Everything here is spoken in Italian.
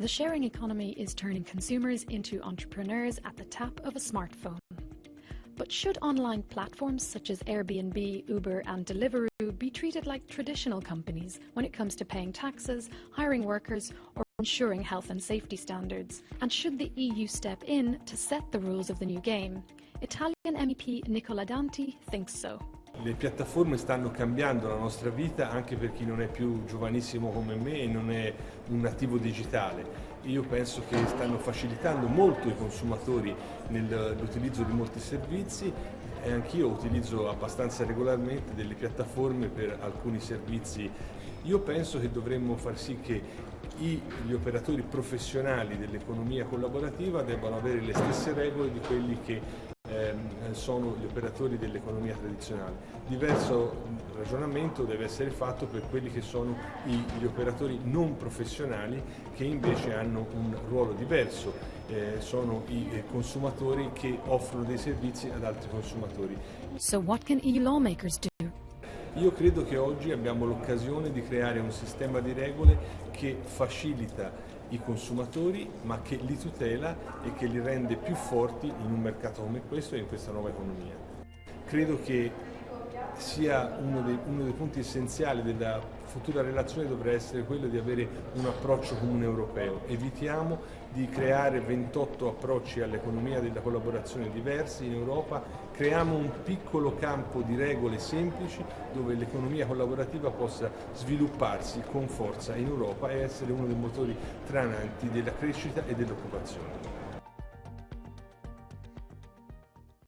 The sharing economy is turning consumers into entrepreneurs at the tap of a smartphone. But should online platforms such as Airbnb, Uber, and Deliveroo be treated like traditional companies when it comes to paying taxes, hiring workers, or ensuring health and safety standards? And should the EU step in to set the rules of the new game? Italian MEP Nicola Danti thinks so. Le piattaforme stanno cambiando la nostra vita anche per chi non è più giovanissimo come me e non è un nativo digitale. Io penso che stanno facilitando molto i consumatori nell'utilizzo di molti servizi e anch'io utilizzo abbastanza regolarmente delle piattaforme per alcuni servizi. Io penso che dovremmo far sì che gli operatori professionali dell'economia collaborativa debbano avere le stesse regole di quelli che ehm, sono gli operatori dell'economia tradizionale. Diverso ragionamento deve essere fatto per quelli che sono gli operatori non professionali che invece hanno un ruolo diverso, eh, sono i eh, consumatori che offrono dei servizi ad altri consumatori. So what can EU lawmakers do? Io credo che oggi abbiamo l'occasione di creare un sistema di regole che facilita i consumatori ma che li tutela e che li rende più forti in un mercato come questo e in questa nuova economia. Credo che sia uno dei, uno dei, punti essenziali della futura relazione dovrà essere quello di avere un approccio comune europeo. Evitiamo di creare 28 approcci all'economia della collaborazione diversi in Europa, creiamo un piccolo campo di regole semplici dove l'economia collaborativa possa svilupparsi con forza in Europa e essere uno dei motori trananti della crescita e dell'occupazione.